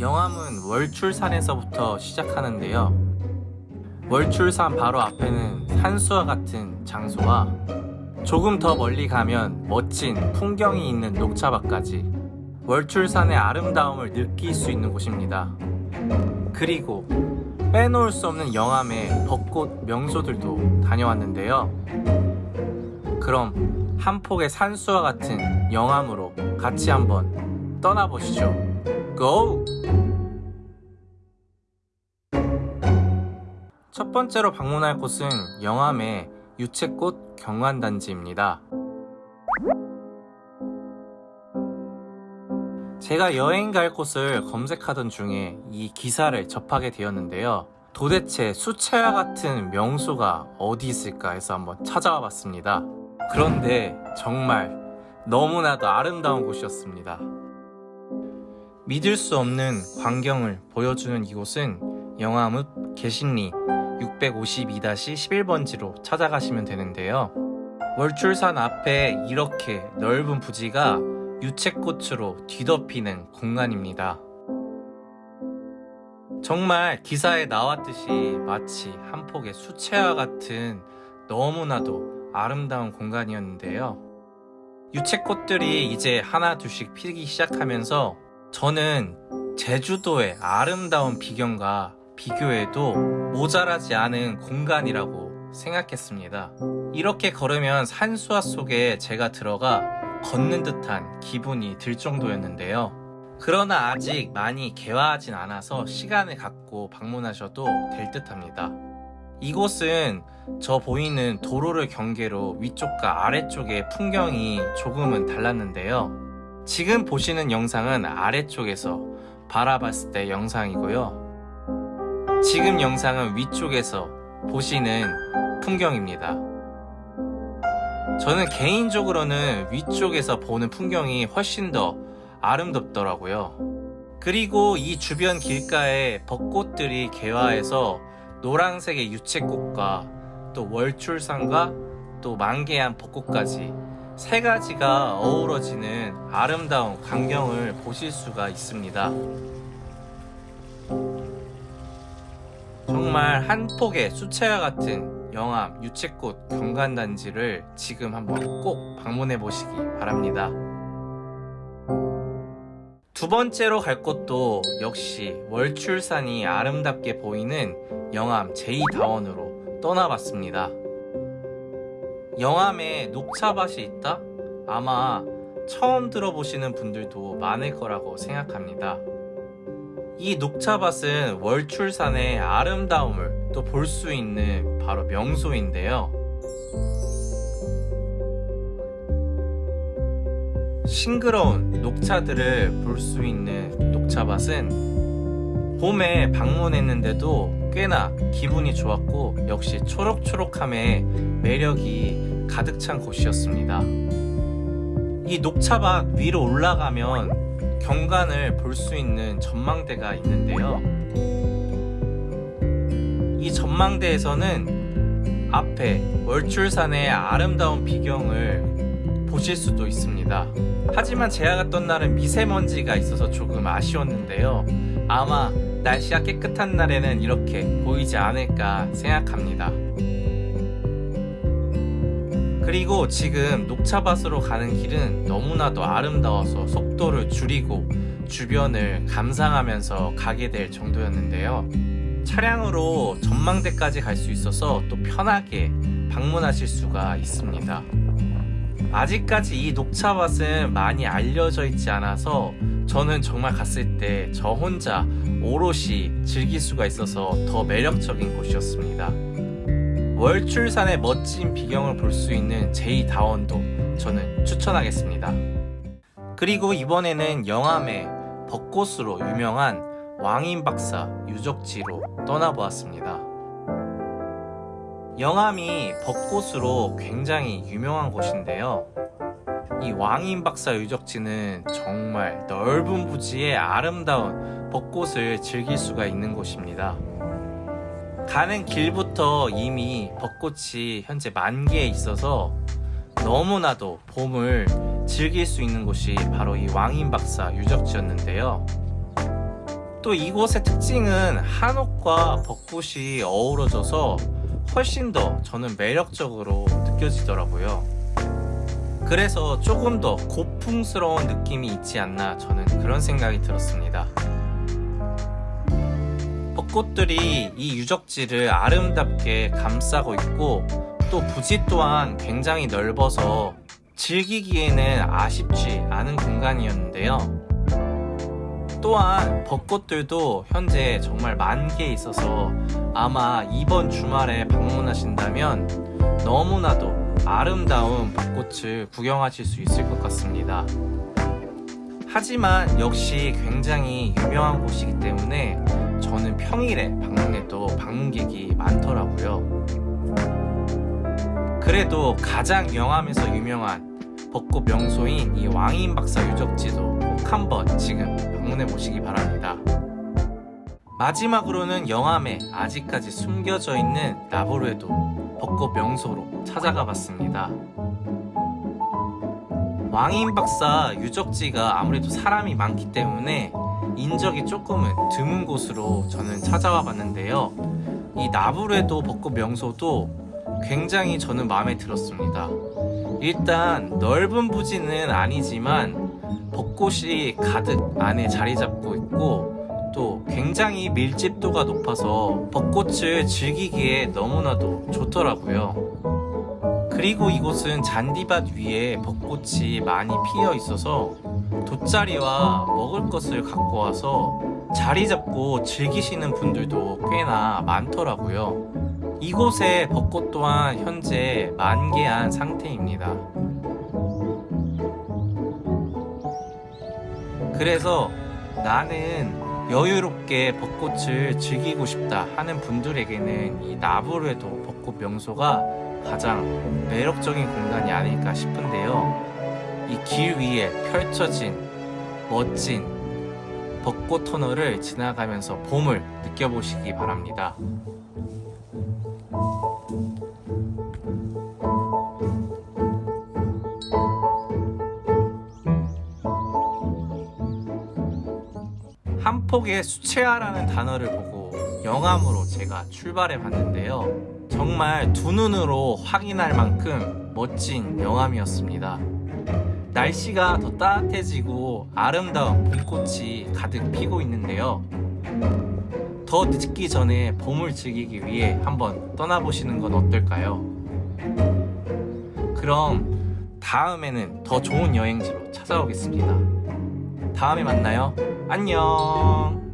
영암은 월출산에서부터 시작하는데요. 월출산 바로 앞에는 산수와 같은 장소와 조금 더 멀리 가면 멋진 풍경이 있는 녹차밭까지 월출산의 아름다움을 느낄 수 있는 곳입니다. 그리고 빼놓을 수 없는 영암의 벚꽃 명소들도 다녀왔는데요. 그럼 한 폭의 산수와 같은 영암으로 같이 한번 떠나보시죠. 고! 첫 번째로 방문할 곳은 영암의 유채꽃 경관단지입니다. 제가 여행 갈 곳을 검색하던 중에 이 기사를 접하게 되었는데요. 도대체 수채화 같은 명소가 어디 있을까 해서 한번 찾아와 봤습니다. 그런데 정말 너무나도 아름다운 곳이었습니다. 믿을 수 없는 광경을 보여주는 이곳은 영암읍 개신리 652-11번지로 찾아가시면 되는데요. 월출산 앞에 이렇게 넓은 부지가 유채꽃으로 뒤덮이는 공간입니다. 정말 기사에 나왔듯이 마치 한 폭의 수채화 같은 너무나도 아름다운 공간이었는데요. 유채꽃들이 이제 하나 둘씩 피기 시작하면서 저는 제주도의 아름다운 비경과 비교해도 모자라지 않은 공간이라고 생각했습니다. 이렇게 걸으면 산수화 속에 제가 들어가 걷는 듯한 기분이 들 정도였는데요. 그러나 아직 많이 개화하진 않아서 시간을 갖고 방문하셔도 될 듯 합니다. 이곳은 저 보이는 도로를 경계로 위쪽과 아래쪽의 풍경이 조금은 달랐는데요. 지금 보시는 영상은 아래쪽에서 바라봤을 때 영상이고요. 지금 영상은 위쪽에서 보시는 풍경입니다. 저는 개인적으로는 위쪽에서 보는 풍경이 훨씬 더 아름답더라고요. 그리고 이 주변 길가에 벚꽃들이 개화해서 노란색의 유채꽃과 또 월출산과 또 만개한 벚꽃까지 세 가지가 어우러지는 아름다운 광경을 보실 수가 있습니다. 정말 한 폭의 수채화 같은 영암 유채꽃 경관단지를 지금 한번 꼭 방문해 보시기 바랍니다. 두 번째로 갈 곳도 역시 월출산이 아름답게 보이는 영암 제2다원으로 떠나봤습니다. 영암에 녹차밭이 있다? 아마 처음 들어보시는 분들도 많을 거라고 생각합니다. 이 녹차밭은 월출산의 아름다움을 또 볼 수 있는 바로 명소인데요. 싱그러운 녹차들을 볼 수 있는 녹차밭은 봄에 방문했는데도 꽤나 기분이 좋았고 역시 초록초록함의 매력이 가득 찬 곳이었습니다. 이 녹차밭 위로 올라가면 경관을 볼 수 있는 전망대가 있는데요. 이 전망대에서는 앞에 월출산의 아름다운 비경을 보실 수도 있습니다. 하지만 제가 갔던 날은 미세먼지가 있어서 조금 아쉬웠는데요. 아마 날씨가 깨끗한 날에는 이렇게 보이지 않을까 생각합니다. 그리고 지금 녹차밭으로 가는 길은 너무나도 아름다워서 속도를 줄이고 주변을 감상하면서 가게 될 정도였는데요. 차량으로 전망대까지 갈 수 있어서 또 편하게 방문하실 수가 있습니다. 아직까지 이 녹차밭은 많이 알려져 있지 않아서 저는 정말 갔을 때 저 혼자 오롯이 즐길 수가 있어서 더 매력적인 곳이었습니다. 월출산의 멋진 비경을 볼 수 있는 제2다원도 저는 추천하겠습니다. 그리고 이번에는 영암의 벚꽃으로 유명한 왕인 박사 유적지로 떠나보았습니다. 영암이 벚꽃으로 굉장히 유명한 곳인데요. 이 왕인 박사 유적지는 정말 넓은 부지에 아름다운 벚꽃을 즐길 수가 있는 곳입니다. 가는 길부터 이미 벚꽃이 현재 만개에 있어서 너무나도 봄을 즐길 수 있는 곳이 바로 이 왕인박사 유적지였는데요. 또 이곳의 특징은 한옥과 벚꽃이 어우러져서 훨씬 더 저는 매력적으로 느껴지더라고요. 그래서 조금 더 고풍스러운 느낌이 있지 않나 저는 그런 생각이 들었습니다. 벚꽃들이 이 유적지를 아름답게 감싸고 있고 또 부지 또한 굉장히 넓어서 즐기기에는 아쉽지 않은 공간이었는데요. 또한 벚꽃들도 현재 정말 만개에 있어서 아마 이번 주말에 방문하신다면 너무나도 아름다운 벚꽃을 구경하실 수 있을 것 같습니다. 하지만 역시 굉장히 유명한 곳이기 때문에 저는 평일에 방문해도 방문객이 많더라고요. 그래도 가장 영암에서 유명한 벚꽃 명소인 이 왕인 박사 유적지도 꼭 한번 지금 방문해 보시기 바랍니다. 마지막으로는 영암에 아직까지 숨겨져 있는 나보르에도 벚꽃 명소로 찾아가 봤습니다. 왕인 박사 유적지가 아무래도 사람이 많기 때문에 인적이 조금은 드문 곳으로 저는 찾아와 봤는데요. 이 나부레도 벚꽃 명소도 굉장히 저는 마음에 들었습니다. 일단 넓은 부지는 아니지만 벚꽃이 가득 안에 자리 잡고 있고 또 굉장히 밀집도가 높아서 벚꽃을 즐기기에 너무나도 좋더라고요. 그리고 이곳은 잔디밭 위에 벚꽃이 많이 피어 있어서 돗자리와 먹을 것을 갖고 와서 자리 잡고 즐기시는 분들도 꽤나 많더라고요. 이곳의 벚꽃 또한 현재 만개한 상태입니다. 그래서 나는 여유롭게 벚꽃을 즐기고 싶다 하는 분들에게는 이 나부르에도 벚꽃 명소가 가장 매력적인 공간이 아닐까 싶은데요. 이 길 위에 펼쳐진 멋진 벚꽃 터널을 지나가면서 봄을 느껴보시기 바랍니다. 폭의 수채화라는 단어를 보고 영암으로 제가 출발해 봤는데요. 정말 두 눈으로 확인할 만큼 멋진 영암이었습니다. 날씨가 더 따뜻해지고 아름다운 봄꽃이 가득 피고 있는데요. 더 늦기 전에 봄을 즐기기 위해 한번 떠나보시는 건 어떨까요? 그럼 다음에는 더 좋은 여행지로 찾아오겠습니다. 다음에 만나요. 안녕.